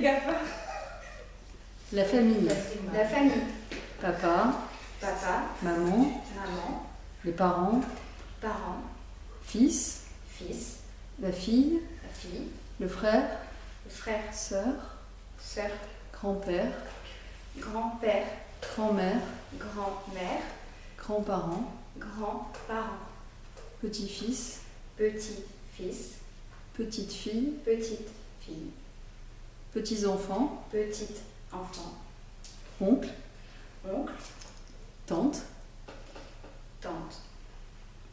Les GAFA. La famille. La famille. Papa, Papa, maman, maman, les parents, parents, fils, fils, la fille, la fille, le frère, le frère, sœur, sœur, grand-père, grand-père, grand-mère, grand-mère, grands-parents, grands-parents, petit-fils, petit-fils, petite-fille, petite-fille, petits-enfants, petit-enfant, oncle, oncle, tante, tante,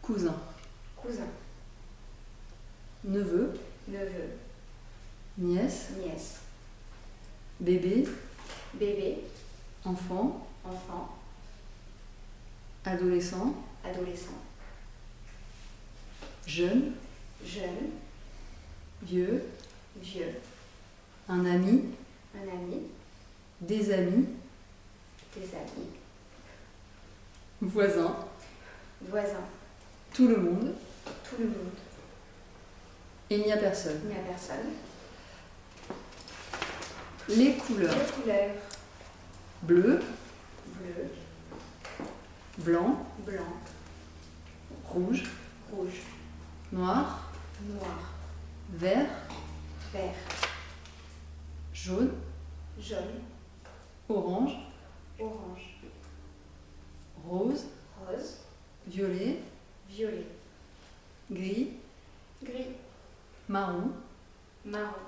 cousin, cousin, neveu, neveu, nièce, nièce, bébé, bébé, enfant, enfant, adolescent, adolescent, jeune, jeune, vieux, un ami, un ami, des amis, des amis, voisin, voisin, tout le monde, tout le monde. il n'y a personne. Il n'y a personne. Les couleurs. Les couleurs. Bleu, bleu, blanc, blanc, rouge, rouge, noir, noir, vert, vert, jaune, jaune, orange, orange, rose, rose, violet, violet, gris, gris, marron, marron,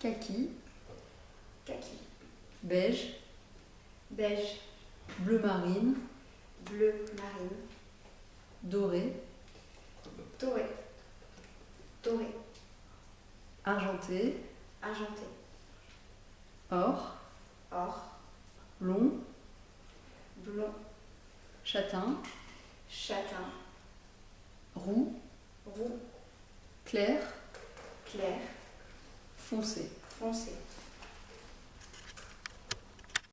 kaki, kaki, beige, beige, bleu marine, bleu marine, doré, doré, doré, argenté, argenté, or, or, long, blond, châtain, châtain, roux, roux, clair, clair, foncé. foncé.